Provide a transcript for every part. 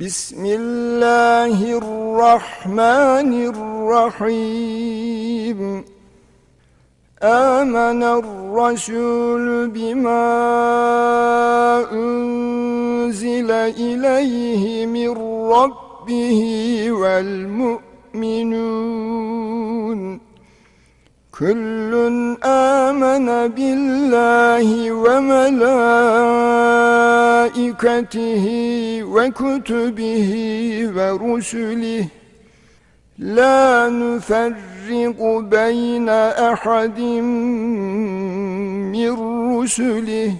بسم الله الرحمن الرحيم. آمن الرسول بما أنزل إليه من ربه والمؤمنون. كل آمن بالله وملائكته وكتبه ورسله. لا نفرق بين أحد من رسله.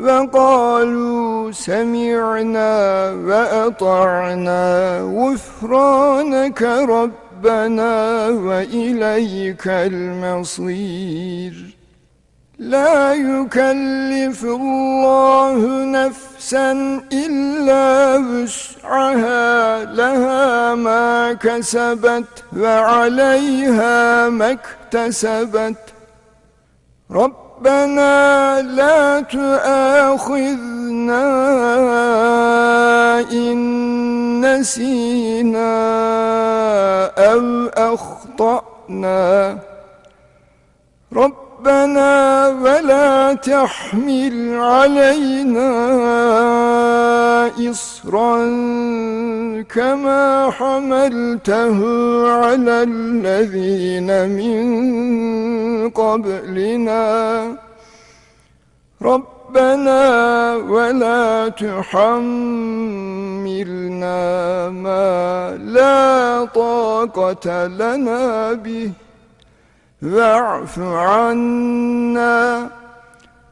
وقالوا سمعنا وأطعنا غفرانك ربنا وإليك المصير. يكلف الله نفسا إلا وسعها لها ما كسبت وعليها ما اكتسبت. ربنا لا تؤاخذنا إن نسينا أو أخطأنا. ربنا تحمل علينا إصرا كما حملته على الذين من قبلنا. ربنا ولا تحملنا ما لا طاقة لنا به. واعف عنا.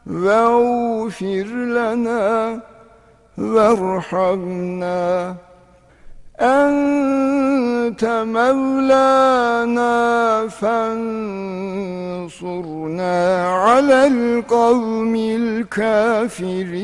واغفر لنا وارحمنا. أنت مولانا فانصرنا على القوم الكافرين.